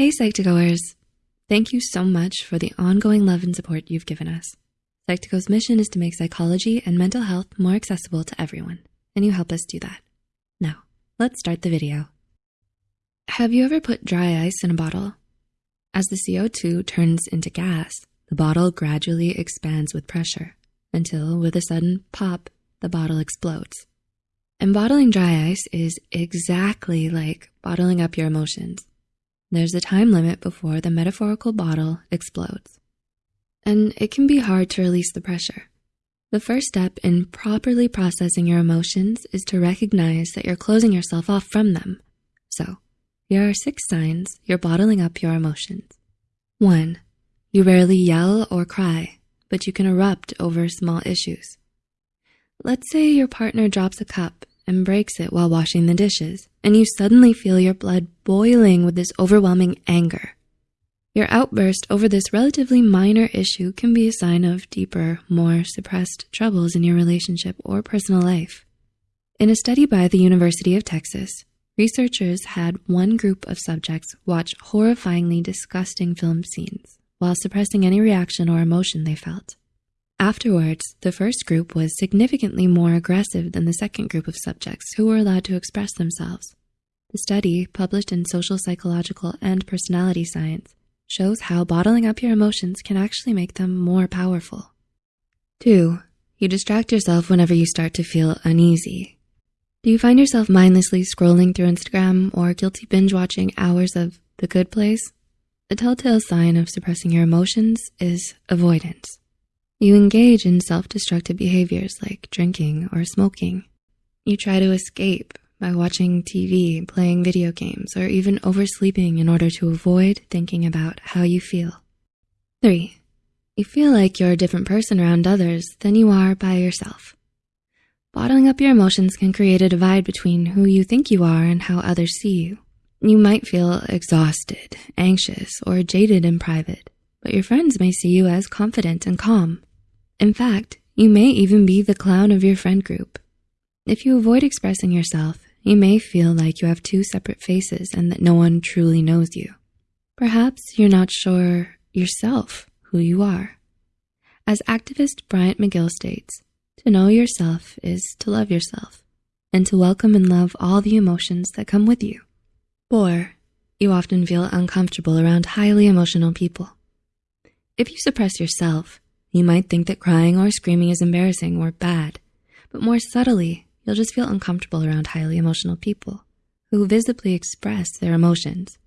Hey, Psych2Goers. Thank you so much for the ongoing love and support you've given us. Psych2Go's mission is to make psychology and mental health more accessible to everyone, and you help us do that. Now, let's start the video. Have you ever put dry ice in a bottle? As the CO2 turns into gas, the bottle gradually expands with pressure until, with a sudden pop, the bottle explodes. And bottling dry ice is exactly like bottling up your emotions. There's a time limit before the metaphorical bottle explodes. And it can be hard to release the pressure. The first step in properly processing your emotions is to recognize that you're closing yourself off from them. So, here are six signs you're bottling up your emotions. One, you rarely yell or cry, but you can erupt over small issues. Let's say your partner drops a cup and breaks it while washing the dishes, and you suddenly feel your blood boiling with this overwhelming anger. Your outburst over this relatively minor issue can be a sign of deeper, more suppressed troubles in your relationship or personal life. In a study by the University of Texas, researchers had one group of subjects watch horrifyingly disgusting film scenes while suppressing any reaction or emotion they felt. Afterwards, the first group was significantly more aggressive than the second group of subjects who were allowed to express themselves. The study, published in Social Psychological and Personality Science, shows how bottling up your emotions can actually make them more powerful. Two, you distract yourself whenever you start to feel uneasy. Do you find yourself mindlessly scrolling through Instagram or guilty binge watching hours of The Good Place? A telltale sign of suppressing your emotions is avoidance. You engage in self-destructive behaviors like drinking or smoking. You try to escape by watching TV, playing video games, or even oversleeping in order to avoid thinking about how you feel. Three, you feel like you're a different person around others than you are by yourself. Bottling up your emotions can create a divide between who you think you are and how others see you. You might feel exhausted, anxious, or jaded in private, but your friends may see you as confident and calm. In fact, you may even be the clown of your friend group. If you avoid expressing yourself, you may feel like you have two separate faces and that no one truly knows you. Perhaps you're not sure yourself who you are. As activist Bryant McGill states, to know yourself is to love yourself and to welcome and love all the emotions that come with you. Four, you often feel uncomfortable around highly emotional people. If you suppress yourself, you might think that crying or screaming is embarrassing or bad, but more subtly, you'll just feel uncomfortable around highly emotional people who visibly express their emotions.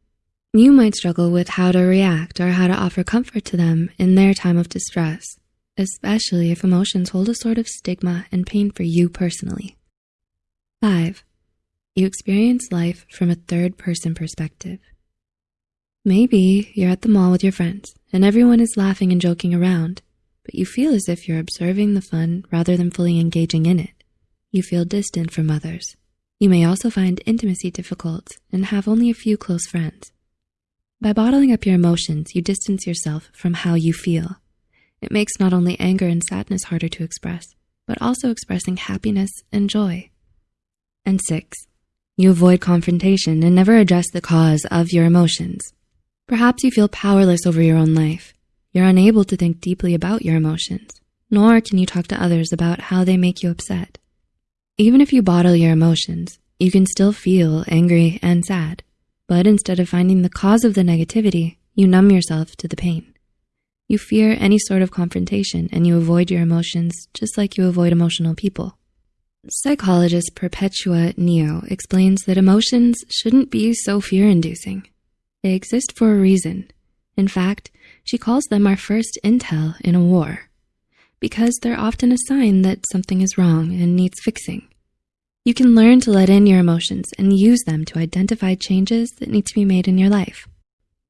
You might struggle with how to react or how to offer comfort to them in their time of distress, especially if emotions hold a sort of stigma and pain for you personally. Five, you experience life from a third person perspective. Maybe you're at the mall with your friends and everyone is laughing and joking around, but you feel as if you're observing the fun rather than fully engaging in it. You feel distant from others. You may also find intimacy difficult and have only a few close friends. By bottling up your emotions, you distance yourself from how you feel. It makes not only anger and sadness harder to express, but also expressing happiness and joy. And six, you avoid confrontation and never address the cause of your emotions. Perhaps you feel powerless over your own life. You're unable to think deeply about your emotions, nor can you talk to others about how they make you upset. Even if you bottle your emotions, you can still feel angry and sad, but instead of finding the cause of the negativity, you numb yourself to the pain. You fear any sort of confrontation and you avoid your emotions just like you avoid emotional people. Psychologist Perpetua Neo explains that emotions shouldn't be so fear-inducing. They exist for a reason. In fact, she calls them our first intel in a war because they're often a sign that something is wrong and needs fixing. You can learn to let in your emotions and use them to identify changes that need to be made in your life.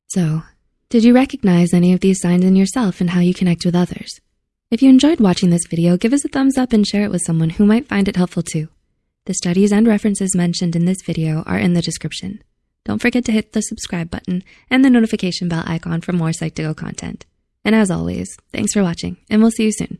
So, did you recognize any of these signs in yourself and how you connect with others? If you enjoyed watching this video, give us a thumbs up and share it with someone who might find it helpful too. The studies and references mentioned in this video are in the description. Don't forget to hit the subscribe button and the notification bell icon for more Psych2Go content. And as always, thanks for watching and we'll see you soon.